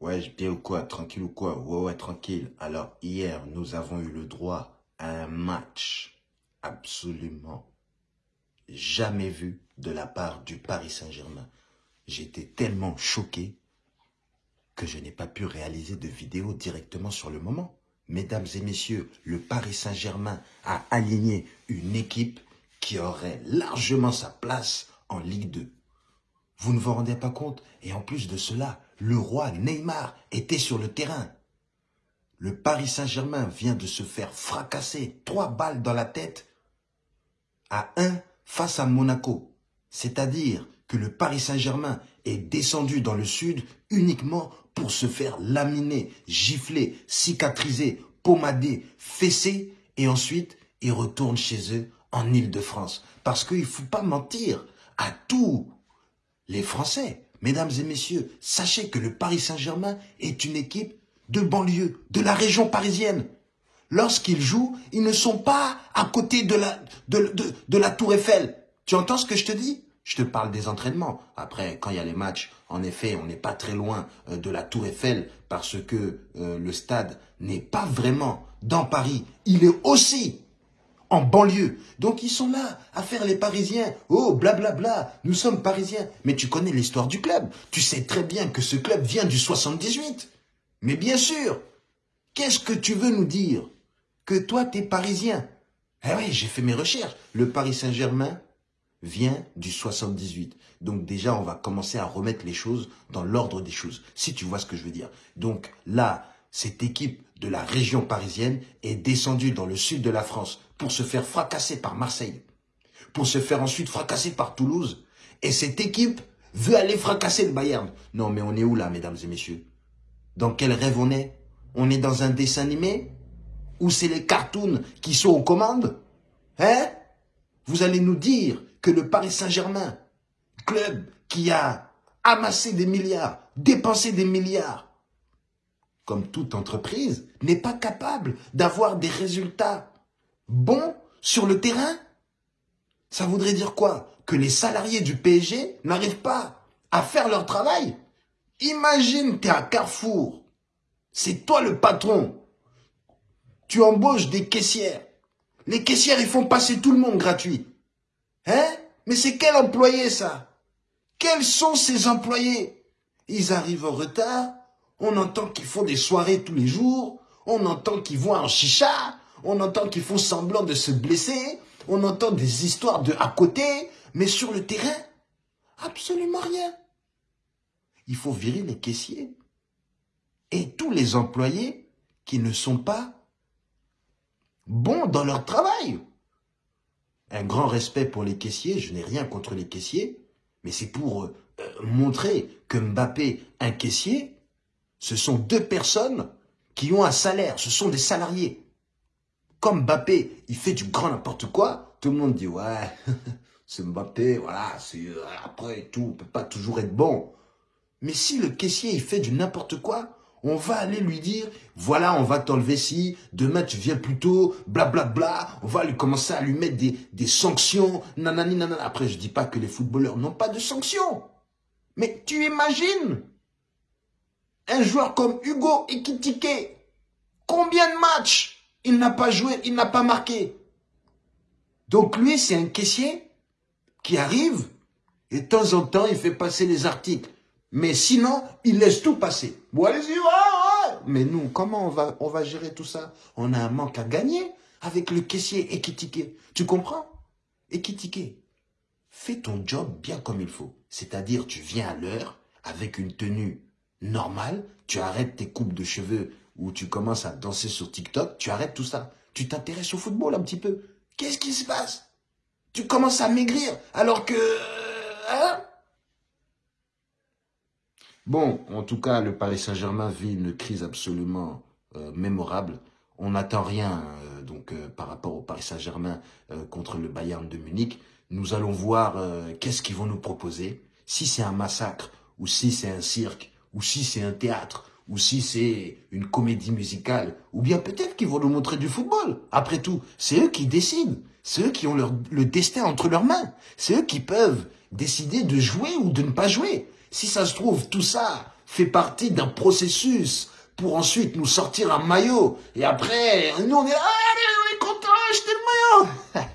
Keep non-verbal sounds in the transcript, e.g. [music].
Ouais, bien ou quoi Tranquille ou quoi? Ouais, ouais, tranquille. Alors, hier, nous avons eu le droit à un match absolument jamais vu de la part du Paris Saint-Germain. J'étais tellement choqué que je n'ai pas pu réaliser de vidéo directement sur le moment. Mesdames et messieurs, le Paris Saint-Germain a aligné une équipe qui aurait largement sa place en Ligue 2. Vous ne vous rendez pas compte Et en plus de cela, le roi Neymar était sur le terrain. Le Paris Saint-Germain vient de se faire fracasser trois balles dans la tête à un face à Monaco. C'est-à-dire que le Paris Saint-Germain est descendu dans le sud uniquement pour se faire laminer, gifler, cicatriser, pommader, fesser et ensuite ils retournent chez eux en Ile-de-France. Parce qu'il ne faut pas mentir à tous les Français. Mesdames et messieurs, sachez que le Paris Saint-Germain est une équipe de banlieue, de la région parisienne. Lorsqu'ils jouent, ils ne sont pas à côté de la, tour Eiffel. Tu entends ce que je te dis? Je te parle des entraînements. Après, quand il y a les matchs, en effet, on n'est pas très loin euh, de la tour Eiffel parce que euh, le stade n'est pas vraiment dans Paris. Il est aussi en banlieue. Donc ils sont là à faire les Parisiens. Oh, blablabla, bla, bla, nous sommes Parisiens. Mais tu connais l'histoire du club. Tu sais très bien que ce club vient du 78. Mais bien sûr, qu'est-ce que tu veux nous dire? Que toi, t'es Parisien. Eh oui, j'ai fait mes recherches. Le Paris Saint-Germain vient du 78. Donc déjà, on va commencer à remettre les choses dans l'ordre des choses, si tu vois ce que je veux dire. Donc là, cette équipe de la région parisienne est descendue dans le sud de la France pour se faire fracasser par Marseille, pour se faire ensuite fracasser par Toulouse. Et cette équipe veut aller fracasser le Bayern. Non, mais on est où là, mesdames et messieurs? Dans quel rêve on est? On est dans un dessin animé Ou c'est les cartoons qui sont aux commandes? Hein? Vous allez nous dire que le Paris Saint-Germain, club qui a amassé des milliards, dépensé des milliards, comme toute entreprise, n'est pas capable d'avoir des résultats bons sur le terrain? Ça voudrait dire quoi? Que les salariés du PSG n'arrivent pas à faire leur travail? Imagine, tu es à Carrefour, c'est toi le patron, tu embauches des caissières. Les caissières, ils font passer tout le monde gratuit. Hein? Mais c'est quel employé ça? Quels sont ces employés? Ils arrivent en retard, on entend qu'ils font des soirées tous les jours. On entend qu'ils vont en chicha. On entend qu'ils font semblant de se blesser. On entend des histoires de à côté. Mais sur le terrain, absolument rien. Il faut virer les caissiers. Et tous les employés qui ne sont pas bons dans leur travail. Un grand respect pour les caissiers, je n'ai rien contre les caissiers, mais c'est pour euh, montrer que Mbappé, un caissier, ce sont deux personnes qui ont un salaire, ce sont des salariés. Comme Mbappé, il fait du grand n'importe quoi, tout le monde dit, ouais, [laughs] c'est Mbappé, voilà, euh, après tout, on peut pas toujours être bon. Mais si le caissier, il fait du n'importe quoi, on va aller lui dire, voilà, on va t'enlever si, demain tu viens plus tôt, blablabla, bla, bla. on va lui commencer à lui mettre des, des sanctions, nanani, nanana. Après, je dis pas que les footballeurs n'ont pas de sanctions. Mais tu imagines un joueur comme Hugo Ekitike, combien de matchs il n'a pas joué, il n'a pas marqué Donc lui, c'est un caissier qui arrive et de temps en temps, il fait passer les articles. Mais sinon, il laisse tout passer. Mais nous, comment on va, on va gérer tout ça? On a un manque à gagner avec le caissier Ekitike. Tu comprends? Ekitike, fais ton job bien comme il faut. C'est-à-dire, tu viens à l'heure avec une tenue normal, tu arrêtes tes coupes de cheveux ou tu commences à danser sur TikTok, tu arrêtes tout ça. Tu t'intéresses au football un petit peu. Qu'est-ce qui se passe? Tu commences à maigrir alors que... Hein? Bon, en tout cas, le Paris Saint-Germain vit une crise absolument euh, mémorable. On n'attend rien euh, donc euh, par rapport au Paris Saint-Germain contre le Bayern de Munich. Nous allons voir qu'est-ce qu'ils vont nous proposer. Si c'est un massacre ou si c'est un cirque ou si c'est un théâtre, ou si c'est une comédie musicale, ou bien peut-être qu'ils vont nous montrer du football. Après tout, c'est eux qui décident. C'est eux qui ont leur, le destin entre leurs mains. C'est eux qui peuvent décider de jouer ou de ne pas jouer. Si ça se trouve, tout ça, fait partie d'un processus pour ensuite nous sortir un maillot. Et après, nous on est là, [laughs]